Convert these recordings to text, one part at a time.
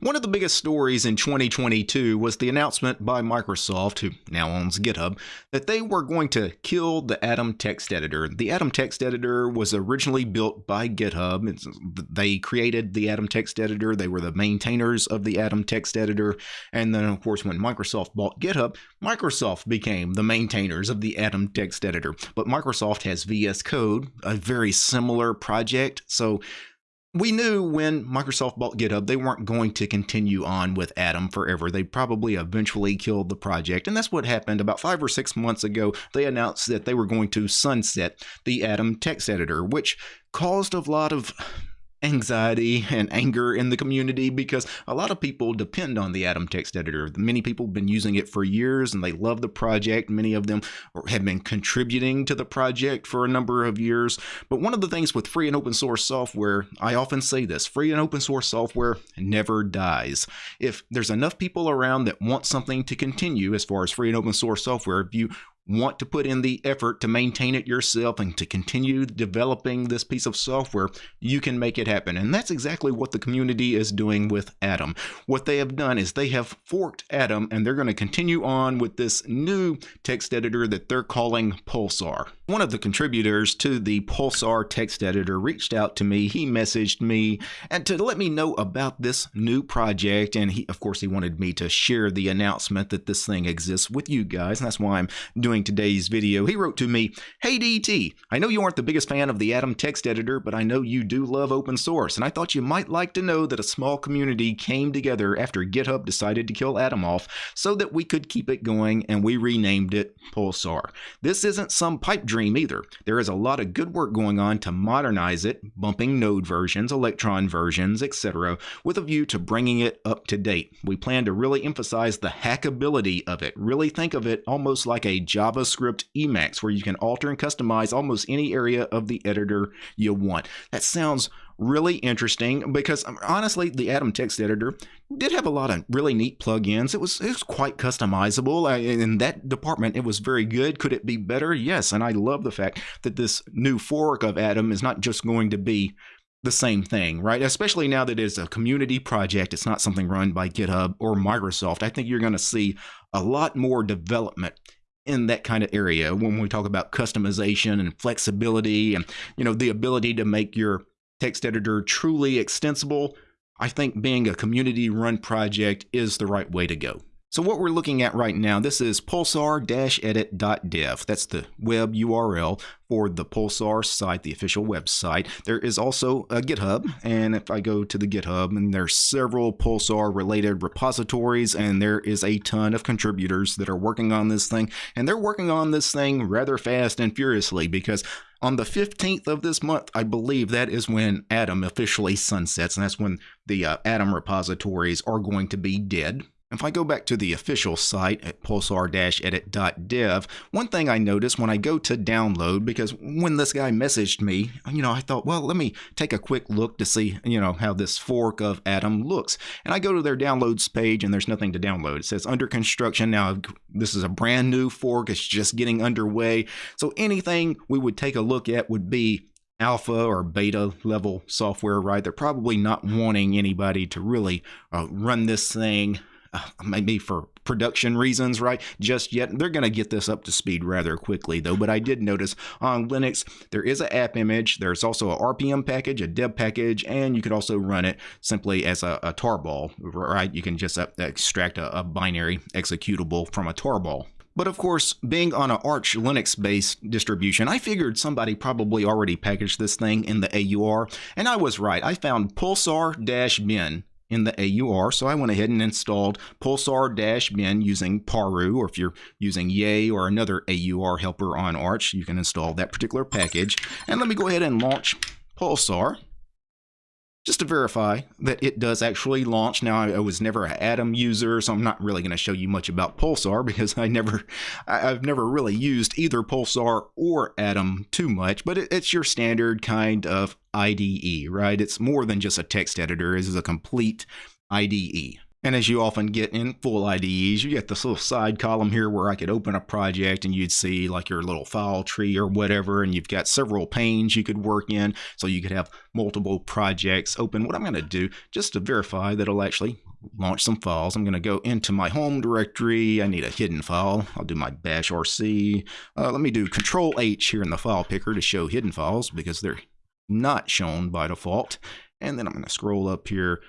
One of the biggest stories in 2022 was the announcement by Microsoft, who now owns GitHub, that they were going to kill the Atom text editor. The Atom text editor was originally built by GitHub. It's, they created the Atom text editor, they were the maintainers of the Atom text editor. And then, of course, when Microsoft bought GitHub, Microsoft became the maintainers of the Atom text editor. But Microsoft has VS Code, a very similar project. So we knew when Microsoft bought GitHub, they weren't going to continue on with Atom forever. They probably eventually killed the project. And that's what happened about five or six months ago. They announced that they were going to sunset the Atom text editor, which caused a lot of anxiety and anger in the community because a lot of people depend on the Atom text editor. Many people have been using it for years and they love the project. Many of them have been contributing to the project for a number of years. But one of the things with free and open source software, I often say this free and open source software never dies. If there's enough people around that want something to continue as far as free and open source software, if you want to put in the effort to maintain it yourself and to continue developing this piece of software, you can make it happen. And that's exactly what the community is doing with Atom. What they have done is they have forked Atom and they're going to continue on with this new text editor that they're calling Pulsar. One of the contributors to the Pulsar text editor reached out to me. He messaged me and to let me know about this new project. And he, of course, he wanted me to share the announcement that this thing exists with you guys. And that's why I'm doing today's video. He wrote to me, Hey DT, I know you aren't the biggest fan of the Atom text editor, but I know you do love open source. And I thought you might like to know that a small community came together after GitHub decided to kill Atom off so that we could keep it going and we renamed it Pulsar. This isn't some pipe dream either. There is a lot of good work going on to modernize it, bumping node versions, electron versions, etc., with a view to bringing it up to date. We plan to really emphasize the hackability of it. Really think of it almost like a JavaScript Emacs where you can alter and customize almost any area of the editor you want. That sounds really interesting because um, honestly, the Atom text editor did have a lot of really neat plugins. It was it was quite customizable. In that department, it was very good. Could it be better? Yes, and I love the fact that this new fork of Atom is not just going to be the same thing, right? Especially now that it's a community project, it's not something run by GitHub or Microsoft. I think you're going to see a lot more development in that kind of area when we talk about customization and flexibility and you know the ability to make your text editor truly extensible, I think being a community run project is the right way to go. So what we're looking at right now, this is pulsar-edit.dev. That's the web URL for the Pulsar site, the official website. There is also a GitHub, and if I go to the GitHub, and there's several Pulsar related repositories, and there is a ton of contributors that are working on this thing, and they're working on this thing rather fast and furiously because on the 15th of this month, I believe that is when Atom officially sunsets, and that's when the uh, Atom repositories are going to be dead if I go back to the official site at pulsar-edit.dev, one thing I noticed when I go to download, because when this guy messaged me, you know, I thought, well, let me take a quick look to see, you know, how this fork of Atom looks. And I go to their downloads page and there's nothing to download. It says under construction. Now, this is a brand new fork. It's just getting underway. So anything we would take a look at would be alpha or beta level software, right? They're probably not wanting anybody to really uh, run this thing maybe for production reasons, right? Just yet. They're going to get this up to speed rather quickly, though. But I did notice on Linux, there is an app image. There's also a RPM package, a deb package, and you could also run it simply as a, a tarball, right? You can just extract a, a binary executable from a tarball. But of course, being on an Arch Linux based distribution, I figured somebody probably already packaged this thing in the AUR, and I was right. I found pulsar-bin in the AUR. So I went ahead and installed pulsar-bin using Paru, or if you're using Yay or another AUR helper on Arch, you can install that particular package. And let me go ahead and launch Pulsar just to verify that it does actually launch. Now, I, was never an Atom user, so I'm not really going to show you much about Pulsar because I never, I've never really used either Pulsar or Atom too much, but it's your standard kind of IDE, right? It's more than just a text editor. It is a complete IDE. And as you often get in full IDEs, you get this little side column here where I could open a project and you'd see like your little file tree or whatever, and you've got several panes you could work in. So you could have multiple projects open. What I'm going to do, just to verify that it'll actually launch some files. I'm going to go into my home directory. I need a hidden file. I'll do my bash rc. Uh, let me do control H here in the file picker to show hidden files because they're not shown by default. And then I'm going to scroll up here.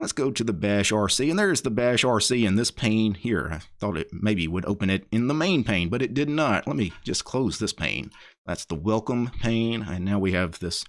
Let's go to the bash RC, and there's the bash RC in this pane here. I thought it maybe would open it in the main pane, but it did not. Let me just close this pane. That's the welcome pane, and now we have this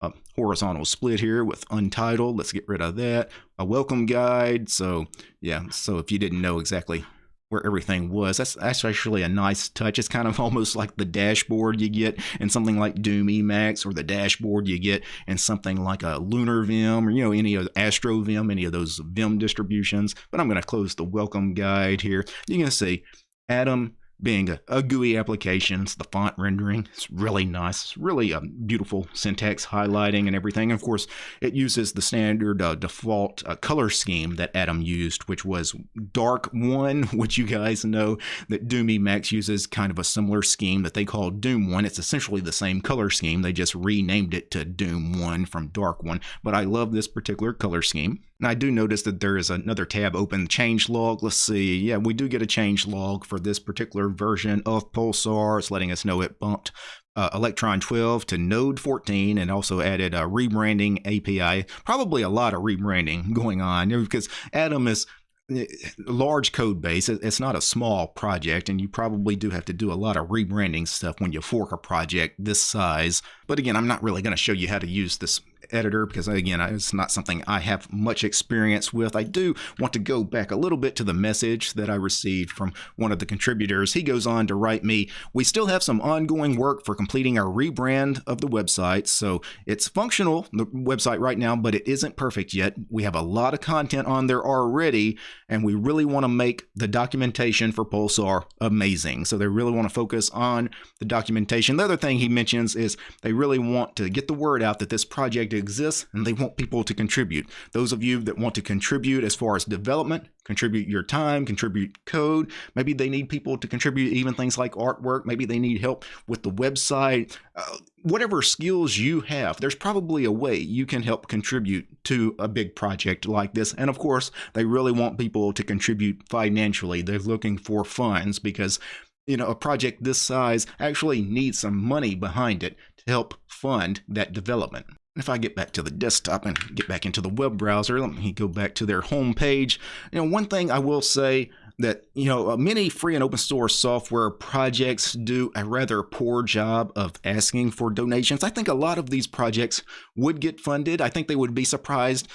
uh, horizontal split here with untitled. Let's get rid of that. A welcome guide. So yeah, so if you didn't know exactly where everything was. That's, that's actually a nice touch. It's kind of almost like the dashboard you get in something like Doom Emacs or the dashboard you get in something like a Lunar Vim or, you know, any of Astro Vim, any of those Vim distributions. But I'm going to close the welcome guide here. You're going to see Atom being a, a, GUI application. It's the font rendering. It's really nice. It's really a beautiful syntax highlighting and everything. And of course, it uses the standard uh, default uh, color scheme that Atom used, which was dark one, which you guys know that Doom Emacs uses kind of a similar scheme that they call Doom one. It's essentially the same color scheme. They just renamed it to Doom one from dark one. But I love this particular color scheme. I do notice that there is another tab open, change log. Let's see. Yeah, we do get a change log for this particular version of Pulsar. It's letting us know it bumped uh, Electron 12 to Node 14 and also added a rebranding API. Probably a lot of rebranding going on because Atom is a large code base. It's not a small project, and you probably do have to do a lot of rebranding stuff when you fork a project this size. But again, I'm not really going to show you how to use this editor because again it's not something I have much experience with. I do want to go back a little bit to the message that I received from one of the contributors. He goes on to write me, we still have some ongoing work for completing our rebrand of the website. So it's functional, the website right now, but it isn't perfect yet. We have a lot of content on there already and we really want to make the documentation for Pulsar amazing. So they really want to focus on the documentation. The other thing he mentions is they really want to get the word out that this project exists and they want people to contribute. Those of you that want to contribute as far as development, contribute your time, contribute code. Maybe they need people to contribute even things like artwork. Maybe they need help with the website. Uh, whatever skills you have, there's probably a way you can help contribute to a big project like this. And of course, they really want people to contribute financially. They're looking for funds because you know, a project this size actually needs some money behind it to help fund that development. If I get back to the desktop and get back into the web browser, let me go back to their home page. You know, one thing I will say that, you know, uh, many free and open source software projects do a rather poor job of asking for donations. I think a lot of these projects would get funded. I think they would be surprised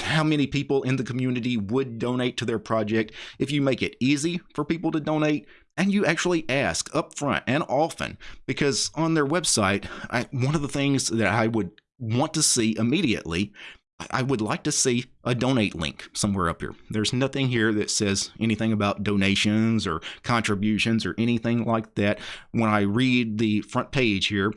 how many people in the community would donate to their project if you make it easy for people to donate and you actually ask upfront and often because on their website I, one of the things that i would want to see immediately, I would like to see a donate link somewhere up here. There's nothing here that says anything about donations or contributions or anything like that. When I read the front page here,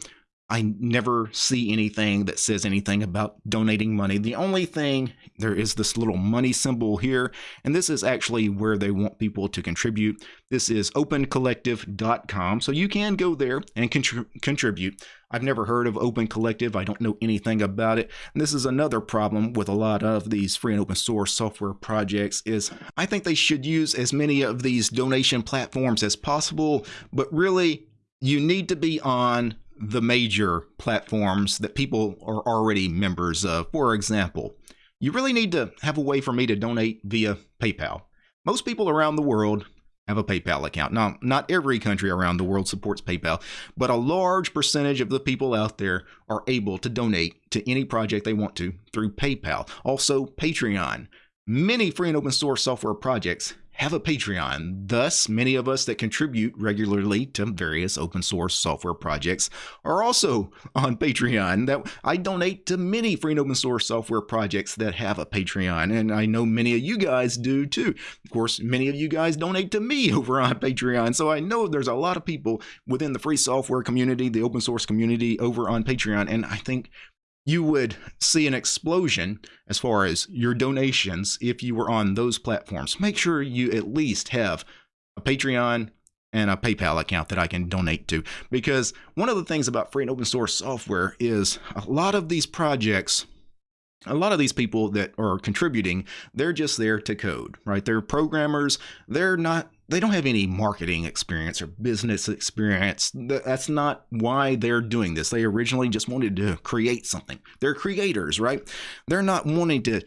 I never see anything that says anything about donating money. The only thing, there is this little money symbol here, and this is actually where they want people to contribute. This is opencollective.com, so you can go there and contrib contribute. I've never heard of Open Collective. I don't know anything about it. And this is another problem with a lot of these free and open source software projects is I think they should use as many of these donation platforms as possible, but really you need to be on the major platforms that people are already members of. For example, you really need to have a way for me to donate via PayPal. Most people around the world have a PayPal account. Now, not every country around the world supports PayPal, but a large percentage of the people out there are able to donate to any project they want to through PayPal. Also, Patreon. Many free and open source software projects have a Patreon. Thus, many of us that contribute regularly to various open source software projects are also on Patreon. That I donate to many free and open source software projects that have a Patreon, and I know many of you guys do too. Of course, many of you guys donate to me over on Patreon, so I know there's a lot of people within the free software community, the open source community over on Patreon, and I think you would see an explosion as far as your donations if you were on those platforms. Make sure you at least have a Patreon and a PayPal account that I can donate to. Because one of the things about free and open source software is a lot of these projects a lot of these people that are contributing, they're just there to code, right? They're programmers. They're not they don't have any marketing experience or business experience. That's not why they're doing this. They originally just wanted to create something. They're creators, right? They're not wanting to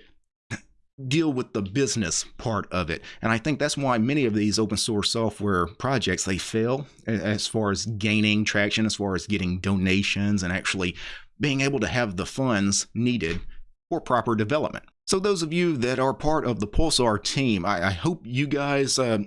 deal with the business part of it. And I think that's why many of these open source software projects they fail as far as gaining traction, as far as getting donations and actually being able to have the funds needed for proper development. So those of you that are part of the Pulsar team, I, I hope you guys uh,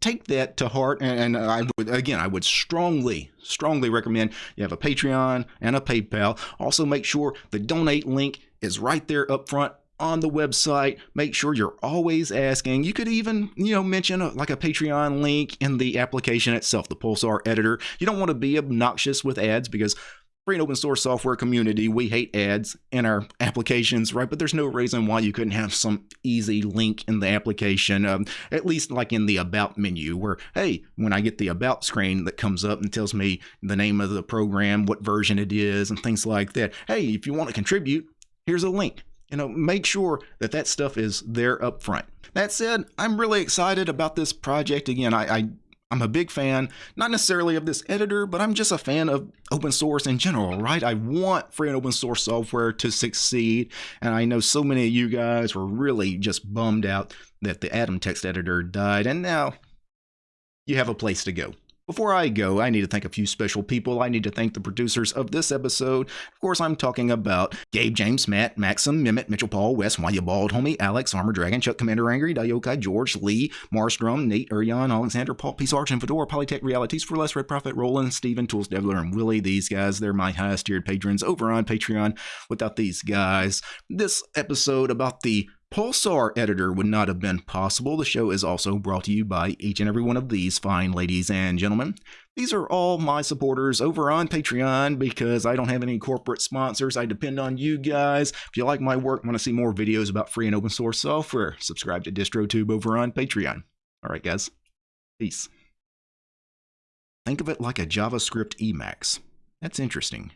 take that to heart and, and, i would again i would strongly strongly recommend you have a patreon and a paypal. Also make sure the donate link is right there up front on the website. Make sure you're always asking. You could even you know mention a, like a patreon link in the application itself the pulsar editor. You don't want to be obnoxious with ads because free and open source software community, we hate ads in our applications, right? But there's no reason why you couldn't have some easy link in the application, um, at least like in the About menu, where, hey, when I get the About screen that comes up and tells me the name of the program, what version it is, and things like that, hey, if you want to contribute, here's a link. You know, make sure that that stuff is there up front. That said, I'm really excited about this project. Again, I, I I'm a big fan, not necessarily of this editor, but I'm just a fan of open source in general, right? I want free and open source software to succeed. And I know so many of you guys were really just bummed out that the Atom text editor died. And now you have a place to go. Before I go, I need to thank a few special people. I need to thank the producers of this episode. Of course, I'm talking about Gabe, James, Matt, Maxim, Mimit, Mitchell, Paul, Wes, Why You Bald, Homie, Alex, Armor Dragon, Chuck, Commander Angry, Diokai, George, Lee, Marstrom, Nate, Urion, Alexander, Paul, Peace Arch, and Fedora, Polytech Realities for Less, Red Prophet, Roland, Steven, Tools Devler, and Willie. These guys, they're my highest tiered patrons over on Patreon. Without these guys, this episode about the Pulsar Editor would not have been possible. The show is also brought to you by each and every one of these fine ladies and gentlemen. These are all my supporters over on Patreon because I don't have any corporate sponsors. I depend on you guys. If you like my work, want to see more videos about free and open source software, subscribe to DistroTube over on Patreon. All right, guys. Peace. Think of it like a JavaScript Emacs. That's interesting.